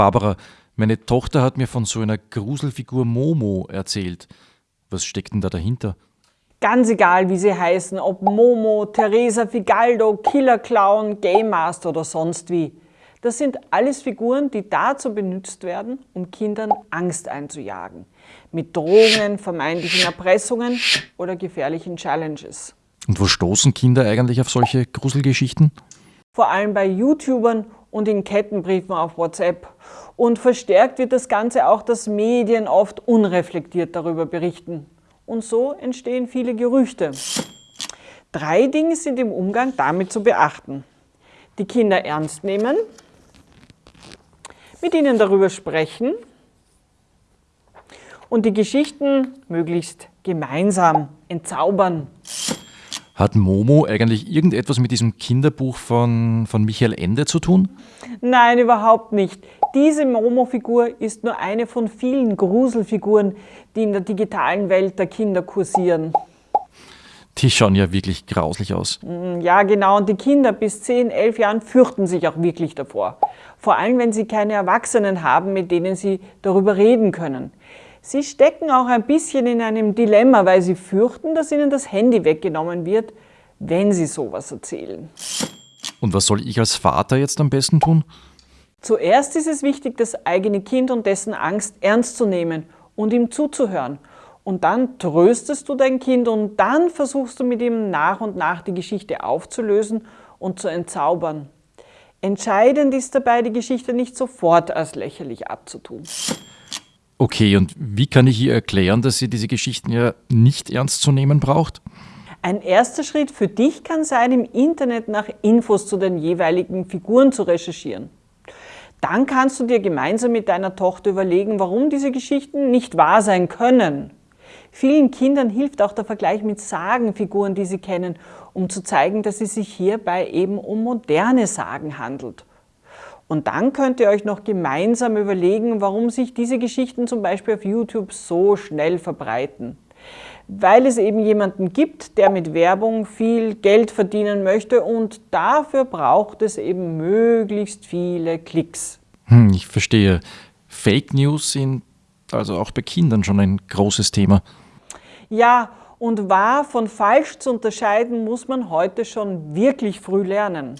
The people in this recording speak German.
Barbara, meine Tochter hat mir von so einer Gruselfigur Momo erzählt. Was steckt denn da dahinter? Ganz egal, wie sie heißen, ob Momo, Teresa Figaldo, Killer Clown, Game Master oder sonst wie. Das sind alles Figuren, die dazu benutzt werden, um Kindern Angst einzujagen. Mit Drohungen, vermeintlichen Erpressungen oder gefährlichen Challenges. Und wo stoßen Kinder eigentlich auf solche Gruselgeschichten? Vor allem bei YouTubern und in Kettenbriefen auf WhatsApp. Und verstärkt wird das Ganze auch, dass Medien oft unreflektiert darüber berichten. Und so entstehen viele Gerüchte. Drei Dinge sind im Umgang damit zu beachten. Die Kinder ernst nehmen, mit ihnen darüber sprechen und die Geschichten möglichst gemeinsam entzaubern. Hat Momo eigentlich irgendetwas mit diesem Kinderbuch von, von Michael Ende zu tun? Nein, überhaupt nicht. Diese Momo-Figur ist nur eine von vielen Gruselfiguren, die in der digitalen Welt der Kinder kursieren. Die schauen ja wirklich grauslich aus. Mm, ja, genau. Und die Kinder bis 10, 11 Jahren fürchten sich auch wirklich davor. Vor allem, wenn sie keine Erwachsenen haben, mit denen sie darüber reden können. Sie stecken auch ein bisschen in einem Dilemma, weil sie fürchten, dass ihnen das Handy weggenommen wird, wenn sie sowas erzählen. Und was soll ich als Vater jetzt am besten tun? Zuerst ist es wichtig, das eigene Kind und dessen Angst ernst zu nehmen und ihm zuzuhören. Und dann tröstest du dein Kind und dann versuchst du mit ihm nach und nach die Geschichte aufzulösen und zu entzaubern. Entscheidend ist dabei, die Geschichte nicht sofort als lächerlich abzutun. Okay, und wie kann ich ihr erklären, dass sie diese Geschichten ja nicht ernst zu nehmen braucht? Ein erster Schritt für dich kann sein, im Internet nach Infos zu den jeweiligen Figuren zu recherchieren. Dann kannst du dir gemeinsam mit deiner Tochter überlegen, warum diese Geschichten nicht wahr sein können. Vielen Kindern hilft auch der Vergleich mit Sagenfiguren, die sie kennen, um zu zeigen, dass es sich hierbei eben um moderne Sagen handelt. Und dann könnt ihr euch noch gemeinsam überlegen, warum sich diese Geschichten zum Beispiel auf YouTube so schnell verbreiten. Weil es eben jemanden gibt, der mit Werbung viel Geld verdienen möchte und dafür braucht es eben möglichst viele Klicks. Hm, ich verstehe. Fake News sind also auch bei Kindern schon ein großes Thema. Ja, und wahr von falsch zu unterscheiden muss man heute schon wirklich früh lernen.